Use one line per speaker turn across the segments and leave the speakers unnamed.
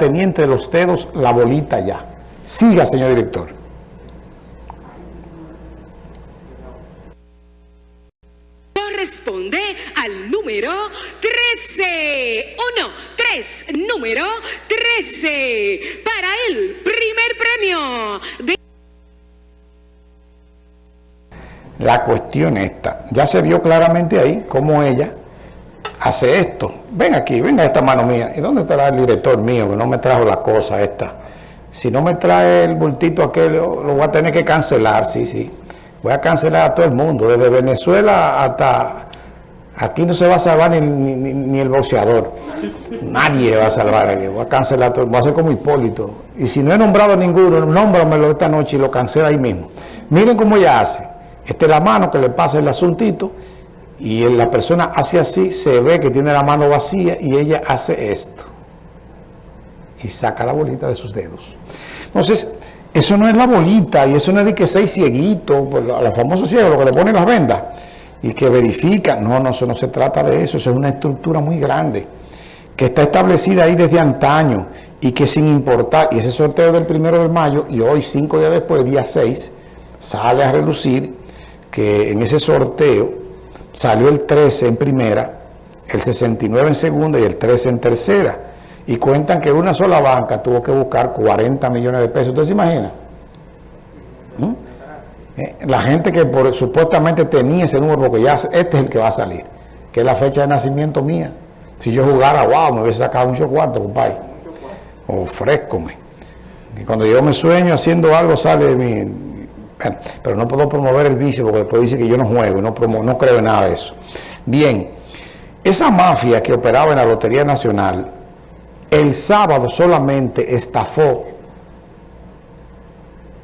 tenía entre los dedos la bolita ya. Siga, señor director.
Corresponde al número 13. Uno, tres, número 13. Para el primer premio de...
La cuestión esta, ya se vio claramente ahí cómo ella hace esto. Ven aquí, venga esta mano mía. ¿Y dónde estará el director mío que no me trajo la cosa esta? Si no me trae el bultito aquel, lo voy a tener que cancelar, sí, sí. Voy a cancelar a todo el mundo, desde Venezuela hasta... Aquí no se va a salvar ni, el boxeador. Nadie va a salvar aquí. Voy a cancelar todo. Voy a hacer como Hipólito. Y si no he nombrado ninguno, nómbramelo esta noche y lo cancela ahí mismo. Miren cómo ella hace. Esta es la mano que le pasa el asuntito y la persona hace así, se ve que tiene la mano vacía y ella hace esto. Y saca la bolita de sus dedos. Entonces, eso no es la bolita y eso no es de que seis cieguitos, pues, a los famosos ciegos, lo que le ponen las vendas y que verifican. No, no, eso no se trata de eso, eso es una estructura muy grande que está establecida ahí desde antaño y que sin importar, y ese sorteo del primero de mayo y hoy, cinco días después, día 6, sale a relucir que en ese sorteo salió el 13 en primera, el 69 en segunda y el 13 en tercera. Y cuentan que una sola banca tuvo que buscar 40 millones de pesos. ¿Usted se imagina? ¿Mm? Eh, la gente que por, supuestamente tenía ese número, porque ya este es el que va a salir, que es la fecha de nacimiento mía. Si yo jugara, wow, me hubiese sacado mucho cuarto, compadre. Ofrézcome. Y cuando yo me sueño haciendo algo, sale de mi, pero no puedo promover el vicio porque después dice que yo no juego, no, no creo en nada de eso. Bien, esa mafia que operaba en la Lotería Nacional, el sábado solamente estafó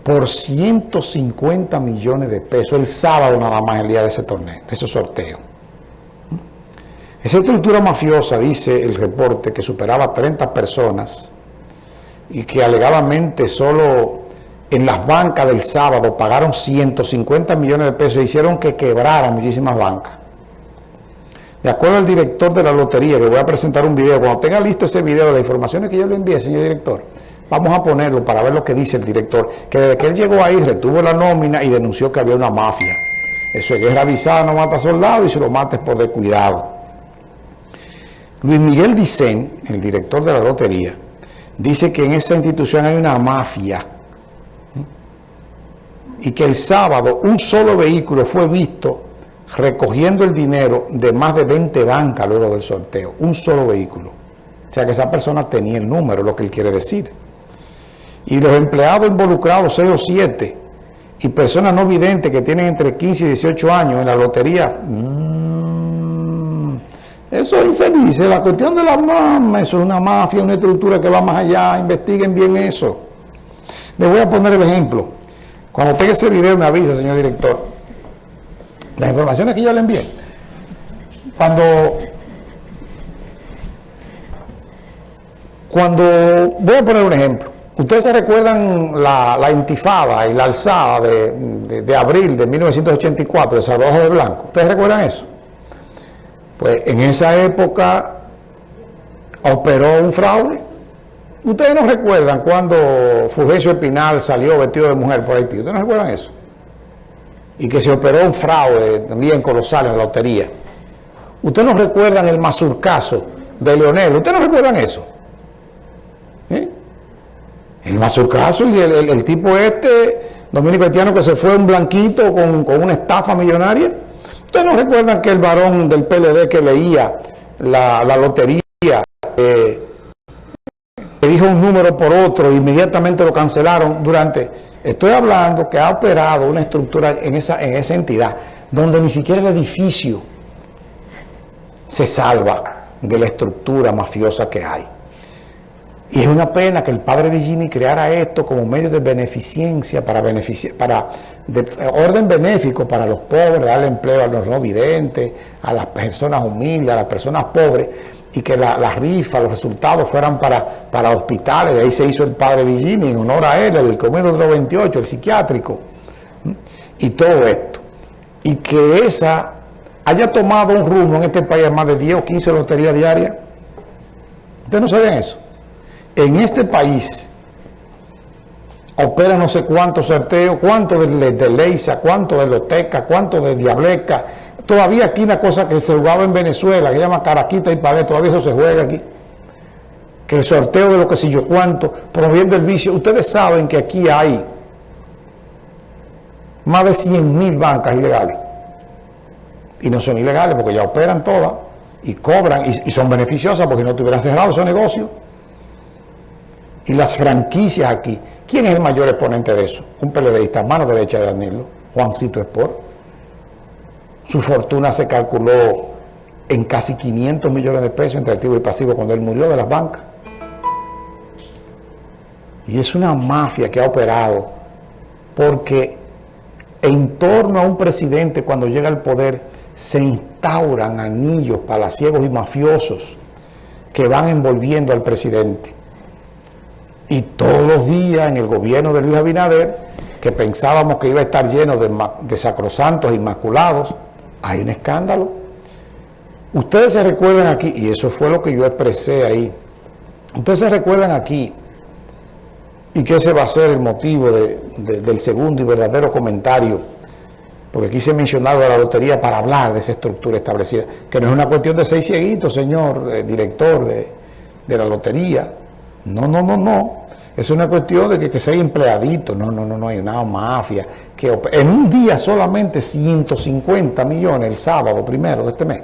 por 150 millones de pesos, el sábado nada más el día de ese torneo, de ese sorteo. Esa estructura mafiosa, dice el reporte, que superaba 30 personas y que alegadamente solo en las bancas del sábado pagaron 150 millones de pesos e hicieron que quebraran muchísimas bancas. De acuerdo al director de la lotería, que voy a presentar un video, cuando tenga listo ese video, las informaciones que yo le envié, señor director, vamos a ponerlo para ver lo que dice el director, que desde que él llegó ahí retuvo la nómina y denunció que había una mafia. Eso es guerra avisada, no mata soldados y se lo mates por descuidado. Luis Miguel Dicen, el director de la lotería, dice que en esa institución hay una mafia y que el sábado un solo vehículo fue visto recogiendo el dinero de más de 20 bancas luego del sorteo. Un solo vehículo. O sea que esa persona tenía el número, lo que él quiere decir. Y los empleados involucrados, 6 o 7, y personas no videntes que tienen entre 15 y 18 años en la lotería, mmm, eso es infeliz. La cuestión de la mamá, eso es una mafia, una estructura que va más allá, investiguen bien eso. Les voy a poner el ejemplo. Cuando tenga ese video me avisa, señor director. Las informaciones que yo le envié. Cuando, cuando, voy a poner un ejemplo. Ustedes se recuerdan la, intifada y la alzada de, de, abril de 1984 de Salvador de Blanco. ¿Ustedes recuerdan eso? Pues en esa época operó un fraude Ustedes no recuerdan cuando Fulgencio Espinal salió vestido de mujer por Haití. ¿Ustedes no recuerdan eso? Y que se operó un fraude también colosal en la lotería. ¿Ustedes no recuerdan el mazurcaso de Leonel? ¿Ustedes no recuerdan eso? ¿Eh? El mazurcaso y el, tipo este, dominico haitiano, que se fue un blanquito con, una estafa millonaria. ¿Ustedes no recuerdan que el varón del PLD que leía la, lotería... Eh, dijo un número por otro, inmediatamente lo cancelaron durante... Estoy hablando que ha operado una estructura en esa, en esa entidad, donde ni siquiera el edificio se salva de la estructura mafiosa que hay. Y es una pena que el padre Vigini creara esto como medio de beneficencia, para, para orden benéfico para los pobres, darle empleo a los no videntes, a las personas humildes, a las personas pobres, y que la, rifa, los resultados fueran para, para hospitales, de ahí se hizo el padre Villini en honor a él, el Comedor 28, el psiquiátrico, y todo esto. Y que esa haya tomado un rumbo en este país más de 10 o 15 loterías diarias. ¿Ustedes no saben eso? en este país opera no sé cuántos sorteos, cuánto de, de Leisa, cuánto de Loteca, cuánto de Diableca. Todavía aquí una cosa que se jugaba en Venezuela, que se llama Caraquita y Pared, todavía eso se juega aquí. Que el sorteo de lo que sé yo cuánto, promoviendo el vicio. Ustedes saben que aquí hay más de 100 mil bancas ilegales. Y no son ilegales porque ya operan todas y cobran y, son beneficiosas porque no tuvieran cerrado esos negocios. Y las franquicias aquí. ¿Quién es el mayor exponente de eso? Un PLDista, mano derecha de Danilo, Juancito Sport. Su fortuna se calculó en casi 500 millones de pesos entre activo y pasivo cuando él murió de las bancas. Y es una mafia que ha operado porque en torno a un presidente cuando llega al poder se instauran anillos palaciegos y mafiosos que van envolviendo al presidente. Y todos los días en el gobierno de Luis Abinader, que pensábamos que iba a estar lleno de, de sacrosantos inmaculados, hay un escándalo. Ustedes se recuerdan aquí, y eso fue lo que yo expresé ahí, ustedes se recuerdan aquí, y que ese va a ser el motivo del segundo y verdadero comentario, porque aquí se ha mencionado a la lotería para hablar de esa estructura establecida, que no es una cuestión de seis cieguitos, señor eh, director de, la lotería, no, no, no, no, es una cuestión de que, seis empleaditos, no, no, no, no, hay una mafia, que en un día solamente 150 millones el sábado primero de este mes,